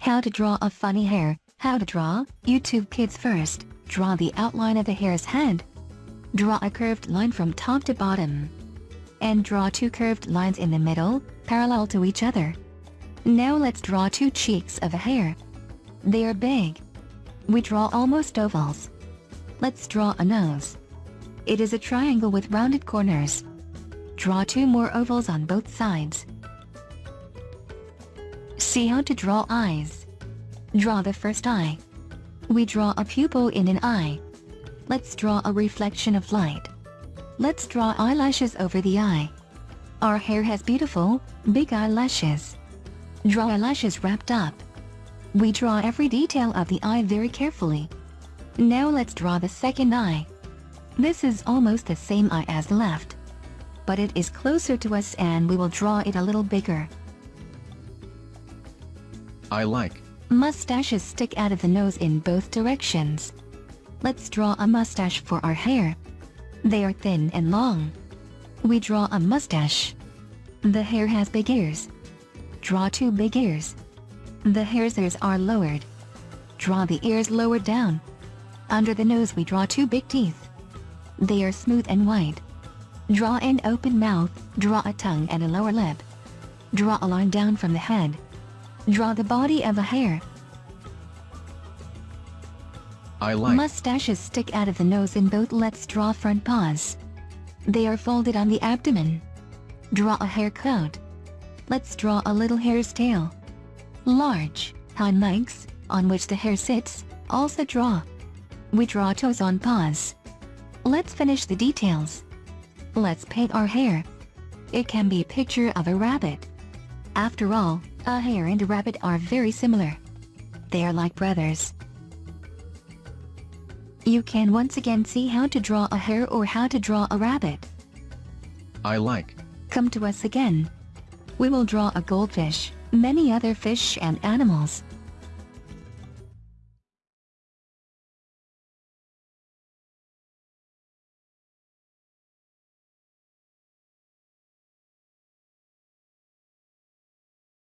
How to draw a funny hare. How to draw, YouTube Kids first, draw the outline of the hare's head. Draw a curved line from top to bottom. And draw two curved lines in the middle, parallel to each other. Now let's draw two cheeks of a hare. They are big. We draw almost ovals. Let's draw a nose. It is a triangle with rounded corners. Draw two more ovals on both sides. See how to draw eyes. Draw the first eye. We draw a pupil in an eye. Let's draw a reflection of light. Let's draw eyelashes over the eye. Our hare has beautiful, big eyelashes. Draw eyelashes wrapped up. We draw every detail of the eye very carefully. Now let's draw the second eye. This is almost the same eye as the left. But it is closer to us and we will draw it a little bigger. I like. Mustaches stick out of the nose in both directions. Let's draw a mustache for our hare. They are thin and long. We draw a mustache. The hare has big ears. Draw two big ears. The hare's ears are lowered. Draw the ears lowered down. Under the nose we draw two big teeth. They are smooth and white. Draw an open mouth, draw a tongue and a lower lip. Draw a line down from the head. Draw the body of a hare. I like. Mustaches stick out of the nose in both let's draw front paws. They are folded on the abdomen. Draw a hair coat. Let's draw a little hare's tail. Large, hind legs, on which the hare sits, also draw. We draw toes on paws. Let's finish the details. Let's paint our hare. It can be a picture of a rabbit. After all, a hare and a rabbit are very similar. They are like brothers. You can once again see how to draw a hare or how to draw a rabbit. I like. Come to us again. We will draw a goldfish, many other fish and animals.